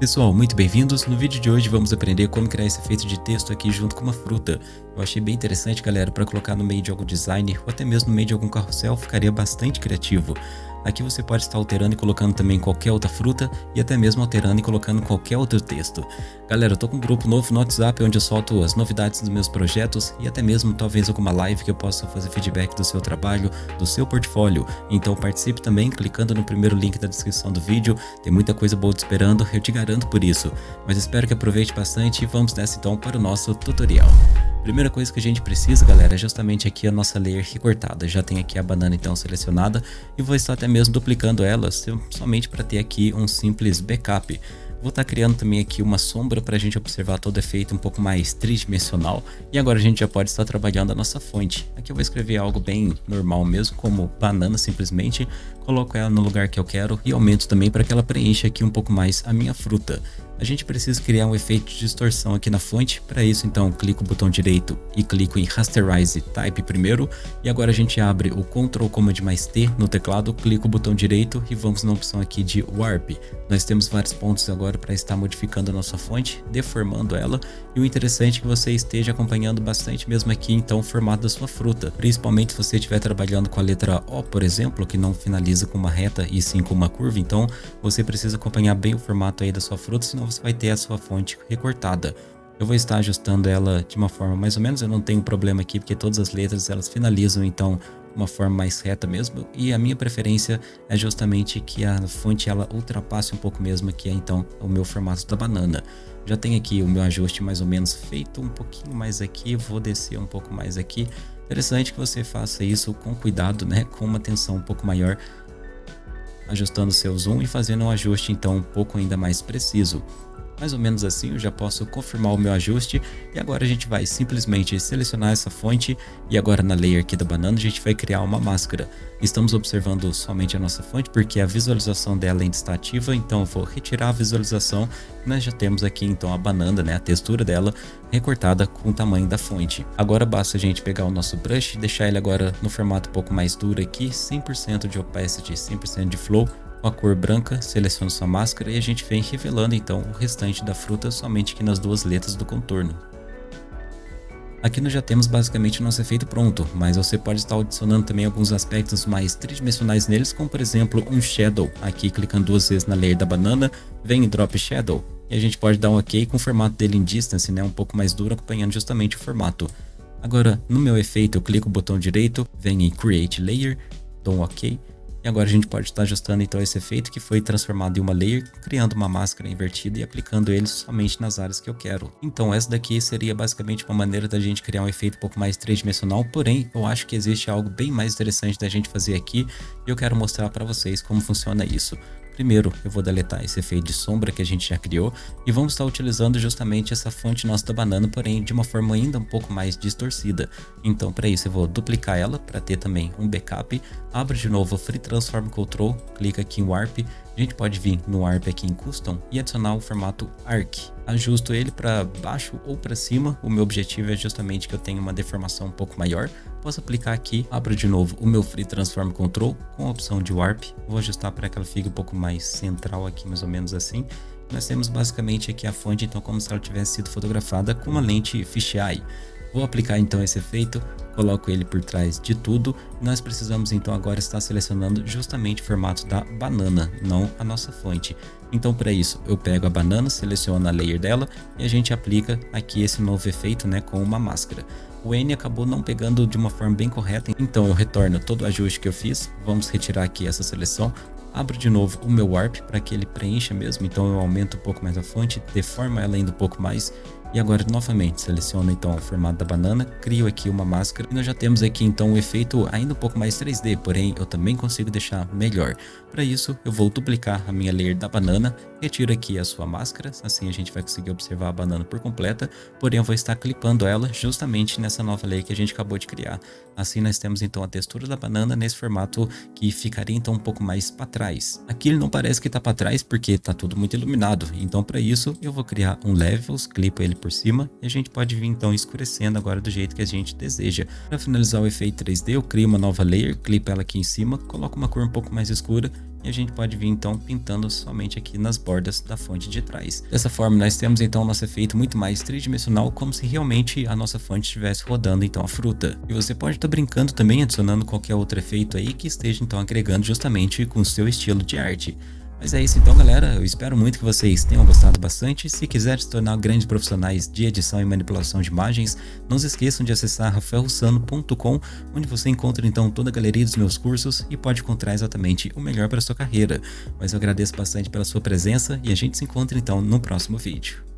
Pessoal, muito bem-vindos. No vídeo de hoje vamos aprender como criar esse efeito de texto aqui junto com uma fruta. Eu achei bem interessante, galera, para colocar no meio de algum design ou até mesmo no meio de algum carrossel, ficaria bastante criativo. Aqui você pode estar alterando e colocando também qualquer outra fruta e até mesmo alterando e colocando qualquer outro texto. Galera, eu tô com um grupo novo no WhatsApp onde eu solto as novidades dos meus projetos e até mesmo talvez alguma live que eu possa fazer feedback do seu trabalho, do seu portfólio. Então participe também clicando no primeiro link da descrição do vídeo, tem muita coisa boa te esperando, eu te garanto por isso. Mas espero que aproveite bastante e vamos nessa então para o nosso tutorial. Primeira coisa que a gente precisa, galera, é justamente aqui a nossa layer recortada. Já tem aqui a banana então selecionada e vou estar até mesmo duplicando ela somente para ter aqui um simples backup. Vou estar criando também aqui uma sombra para a gente observar todo efeito um pouco mais tridimensional. E agora a gente já pode estar trabalhando a nossa fonte. Aqui eu vou escrever algo bem normal mesmo, como banana simplesmente. Coloco ela no lugar que eu quero e aumento também para que ela preencha aqui um pouco mais a minha fruta a gente precisa criar um efeito de distorção aqui na fonte. Para isso, então, clico o botão direito e clico em Rasterize Type primeiro. E agora a gente abre o Ctrl Command mais T no teclado, clico o botão direito e vamos na opção aqui de Warp. Nós temos vários pontos agora para estar modificando a nossa fonte, deformando ela. E o interessante é que você esteja acompanhando bastante mesmo aqui, então, o formato da sua fruta. Principalmente se você estiver trabalhando com a letra O, por exemplo, que não finaliza com uma reta e sim com uma curva. Então, você precisa acompanhar bem o formato aí da sua fruta, senão você vai ter a sua fonte recortada. Eu vou estar ajustando ela de uma forma mais ou menos, eu não tenho problema aqui porque todas as letras elas finalizam então uma forma mais reta mesmo e a minha preferência é justamente que a fonte ela ultrapasse um pouco mesmo que é então o meu formato da banana. Já tem aqui o meu ajuste mais ou menos feito um pouquinho mais aqui, vou descer um pouco mais aqui. Interessante que você faça isso com cuidado, né, com uma atenção um pouco maior ajustando seu zoom e fazendo um ajuste então um pouco ainda mais preciso. Mais ou menos assim eu já posso confirmar o meu ajuste e agora a gente vai simplesmente selecionar essa fonte e agora na layer aqui da banana a gente vai criar uma máscara. Estamos observando somente a nossa fonte porque a visualização dela ainda está ativa, então eu vou retirar a visualização nós já temos aqui então a banana, né, a textura dela recortada com o tamanho da fonte. Agora basta a gente pegar o nosso brush e deixar ele agora no formato um pouco mais duro aqui, 100% de opacity, 100% de flow, com a cor branca, seleciona sua máscara e a gente vem revelando então o restante da fruta somente aqui nas duas letras do contorno. Aqui nós já temos basicamente o nosso efeito pronto, mas você pode estar adicionando também alguns aspectos mais tridimensionais neles, como por exemplo um Shadow. Aqui clicando duas vezes na layer da banana, vem em Drop Shadow, e a gente pode dar um OK com o formato dele em Distance, né, um pouco mais duro, acompanhando justamente o formato. Agora, no meu efeito, eu clico o botão direito, vem em Create Layer, dou um OK, e agora a gente pode estar ajustando então esse efeito que foi transformado em uma layer, criando uma máscara invertida e aplicando ele somente nas áreas que eu quero. Então essa daqui seria basicamente uma maneira da gente criar um efeito um pouco mais tridimensional, porém eu acho que existe algo bem mais interessante da gente fazer aqui e eu quero mostrar para vocês como funciona isso. Primeiro, eu vou deletar esse efeito de sombra que a gente já criou e vamos estar utilizando justamente essa fonte nossa da banana, porém de uma forma ainda um pouco mais distorcida. Então, para isso, eu vou duplicar ela para ter também um backup. Abro de novo o Free Transform Control, clica aqui em Warp a gente pode vir no ARP aqui em Custom e adicionar o formato ARC. Ajusto ele para baixo ou para cima. O meu objetivo é justamente que eu tenha uma deformação um pouco maior. Posso aplicar aqui, abro de novo o meu Free Transform Control com a opção de Warp. Vou ajustar para que ela fique um pouco mais central aqui, mais ou menos assim. Nós temos basicamente aqui a fonte, então como se ela tivesse sido fotografada com uma lente fisheye. Vou aplicar então esse efeito, coloco ele por trás de tudo. Nós precisamos então agora estar selecionando justamente o formato da banana, não a nossa fonte. Então para isso eu pego a banana, seleciono a layer dela e a gente aplica aqui esse novo efeito né, com uma máscara. O N acabou não pegando de uma forma bem correta, então eu retorno todo o ajuste que eu fiz. Vamos retirar aqui essa seleção, abro de novo o meu Warp para que ele preencha mesmo, então eu aumento um pouco mais a fonte, deformo ela ainda um pouco mais e agora novamente seleciono então o formato da banana, crio aqui uma máscara e nós já temos aqui então o efeito ainda um pouco mais 3D, porém eu também consigo deixar melhor. Para isso eu vou duplicar a minha layer da banana, retiro aqui a sua máscara, assim a gente vai conseguir observar a banana por completa, porém eu vou estar clipando ela justamente nessa nova layer que a gente acabou de criar. Assim nós temos então a textura da banana nesse formato que ficaria então um pouco mais para trás. Aqui ele não parece que está para trás porque está tudo muito iluminado, então para isso eu vou criar um Levels, clipo ele por cima e a gente pode vir então escurecendo agora do jeito que a gente deseja. Para finalizar o efeito 3D eu crio uma nova layer, clipo ela aqui em cima, coloco uma cor um pouco mais escura e a gente pode vir então pintando somente aqui nas bordas da fonte de trás. Dessa forma nós temos então nosso efeito muito mais tridimensional, como se realmente a nossa fonte estivesse rodando então a fruta. E você pode estar tá brincando também adicionando qualquer outro efeito aí que esteja então agregando justamente com o seu estilo de arte. Mas é isso então galera, eu espero muito que vocês tenham gostado bastante. Se quiserem se tornar grandes profissionais de edição e manipulação de imagens, não se esqueçam de acessar rafaelrussano.com, onde você encontra então toda a galeria dos meus cursos e pode encontrar exatamente o melhor para sua carreira. Mas eu agradeço bastante pela sua presença e a gente se encontra então no próximo vídeo.